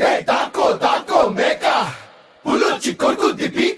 Hey, taco, taco, meka. Pulo chikorku dipi.